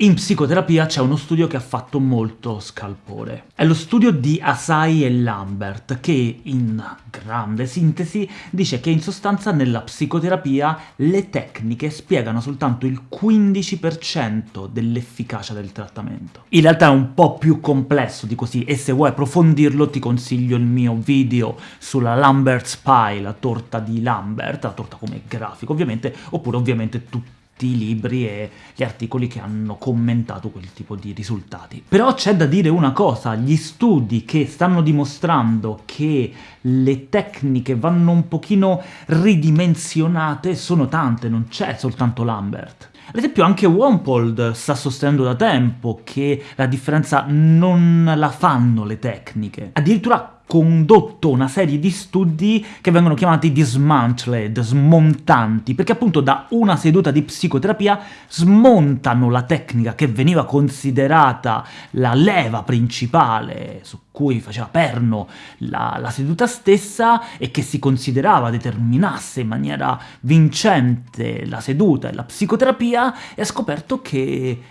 In psicoterapia c'è uno studio che ha fatto molto scalpore. È lo studio di Asai e Lambert, che in grande sintesi dice che in sostanza nella psicoterapia le tecniche spiegano soltanto il 15% dell'efficacia del trattamento. In realtà è un po' più complesso di così, e se vuoi approfondirlo ti consiglio il mio video sulla Lambert's Pie, la torta di Lambert, la torta come grafico ovviamente, oppure ovviamente tutti i libri e gli articoli che hanno commentato quel tipo di risultati. Però c'è da dire una cosa, gli studi che stanno dimostrando che le tecniche vanno un pochino ridimensionate sono tante, non c'è soltanto Lambert. Ad esempio anche Wampold sta sostenendo da tempo che la differenza non la fanno le tecniche. Addirittura condotto una serie di studi che vengono chiamati dismantled, smontanti, perché appunto da una seduta di psicoterapia smontano la tecnica che veniva considerata la leva principale su cui faceva perno la, la seduta stessa e che si considerava determinasse in maniera vincente la seduta e la psicoterapia, e ha scoperto che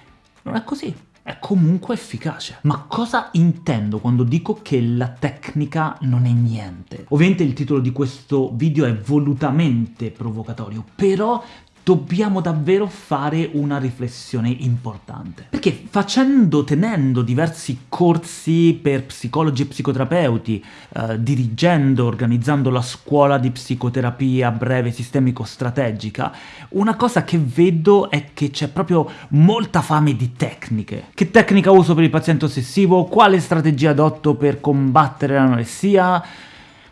non è così è comunque efficace. Ma cosa intendo quando dico che la tecnica non è niente? Ovviamente il titolo di questo video è volutamente provocatorio, però dobbiamo davvero fare una riflessione importante. Perché facendo, tenendo diversi corsi per psicologi e psicoterapeuti, eh, dirigendo, organizzando la scuola di psicoterapia breve sistemico-strategica, una cosa che vedo è che c'è proprio molta fame di tecniche. Che tecnica uso per il paziente ossessivo? Quale strategia adotto per combattere l'anoressia?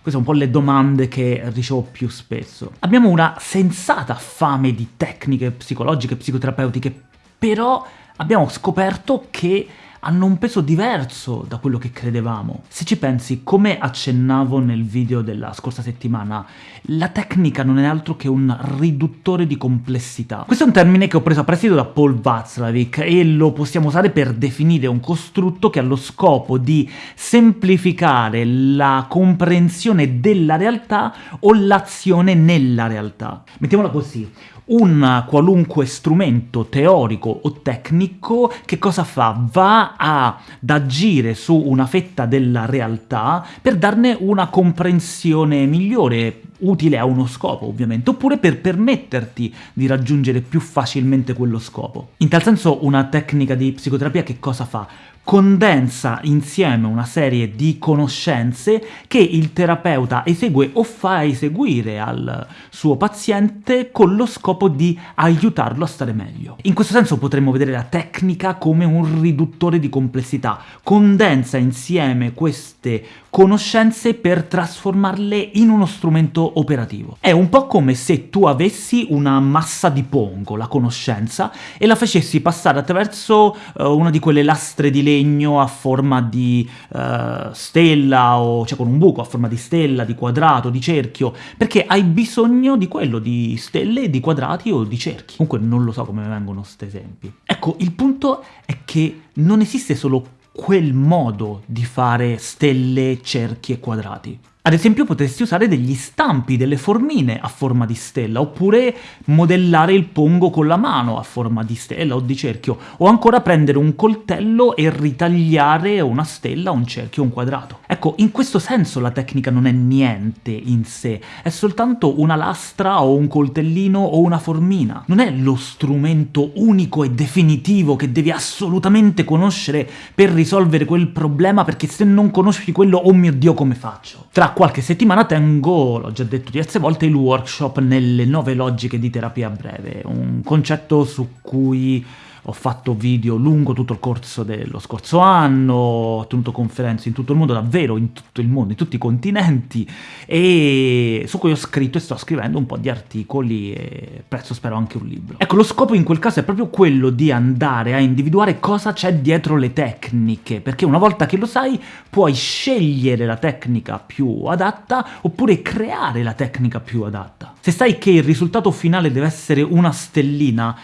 Queste sono un po' le domande che ricevo più spesso. Abbiamo una sensata fame di tecniche psicologiche, psicoterapeutiche, però abbiamo scoperto che hanno un peso diverso da quello che credevamo. Se ci pensi, come accennavo nel video della scorsa settimana, la tecnica non è altro che un riduttore di complessità. Questo è un termine che ho preso a prestito da Paul Václavic e lo possiamo usare per definire un costrutto che ha lo scopo di semplificare la comprensione della realtà o l'azione nella realtà. Mettiamola così, un qualunque strumento teorico o tecnico che cosa fa? Va ad agire su una fetta della realtà per darne una comprensione migliore, utile a uno scopo ovviamente, oppure per permetterti di raggiungere più facilmente quello scopo. In tal senso una tecnica di psicoterapia che cosa fa? Condensa insieme una serie di conoscenze che il terapeuta esegue o fa eseguire al suo paziente con lo scopo di aiutarlo a stare meglio. In questo senso potremmo vedere la tecnica come un riduttore di complessità, condensa insieme queste conoscenze per trasformarle in uno strumento operativo. È un po' come se tu avessi una massa di pongo, la conoscenza, e la facessi passare attraverso uh, una di quelle lastre di legno a forma di uh, stella, o cioè con un buco a forma di stella, di quadrato, di cerchio, perché hai bisogno di quello, di stelle, di quadrati o di cerchi. Comunque non lo so come vengono questi esempi. Ecco, il punto è che non esiste solo quel modo di fare stelle, cerchi e quadrati. Ad esempio potresti usare degli stampi, delle formine a forma di stella, oppure modellare il pongo con la mano a forma di stella o di cerchio, o ancora prendere un coltello e ritagliare una stella, un cerchio, un quadrato. Ecco, in questo senso la tecnica non è niente in sé, è soltanto una lastra o un coltellino o una formina. Non è lo strumento unico e definitivo che devi assolutamente conoscere per risolvere quel problema, perché se non conosci quello, oh mio Dio, come faccio? Tra qualche settimana tengo, l'ho già detto diverse volte, il workshop nelle nove logiche di terapia breve, un concetto su cui ho fatto video lungo tutto il corso dello scorso anno, ho tenuto conferenze in tutto il mondo, davvero in tutto il mondo, in tutti i continenti, e su cui ho scritto e sto scrivendo un po' di articoli e presto spero anche un libro. Ecco, lo scopo in quel caso è proprio quello di andare a individuare cosa c'è dietro le tecniche, perché una volta che lo sai puoi scegliere la tecnica più adatta oppure creare la tecnica più adatta. Se sai che il risultato finale deve essere una stellina,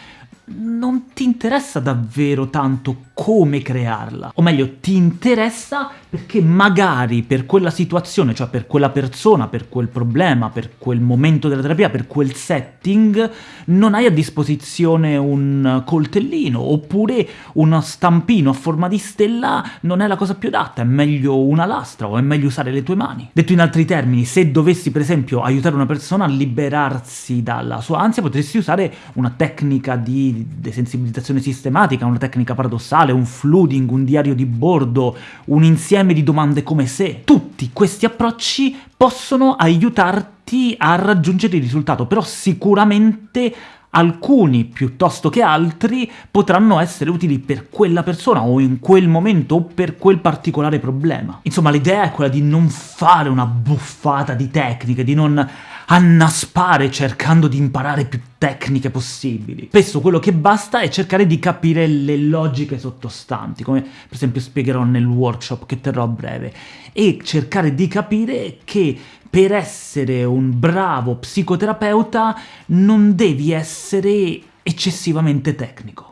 non ti interessa davvero tanto come crearla, o meglio, ti interessa perché magari per quella situazione, cioè per quella persona, per quel problema, per quel momento della terapia, per quel setting, non hai a disposizione un coltellino, oppure uno stampino a forma di stella non è la cosa più adatta, è meglio una lastra, o è meglio usare le tue mani. Detto in altri termini, se dovessi per esempio aiutare una persona a liberarsi dalla sua ansia, potresti usare una tecnica di desensibilizzazione sistematica, una tecnica paradossale, un flooding, un diario di bordo, un insieme di domande come se. Tutti questi approcci possono aiutarti a raggiungere il risultato, però sicuramente alcuni piuttosto che altri potranno essere utili per quella persona o in quel momento o per quel particolare problema. Insomma, l'idea è quella di non fare una buffata di tecniche, di non annaspare cercando di imparare più tecniche possibili. Spesso quello che basta è cercare di capire le logiche sottostanti, come per esempio spiegherò nel workshop che terrò a breve, e cercare di capire che per essere un bravo psicoterapeuta non devi essere eccessivamente tecnico.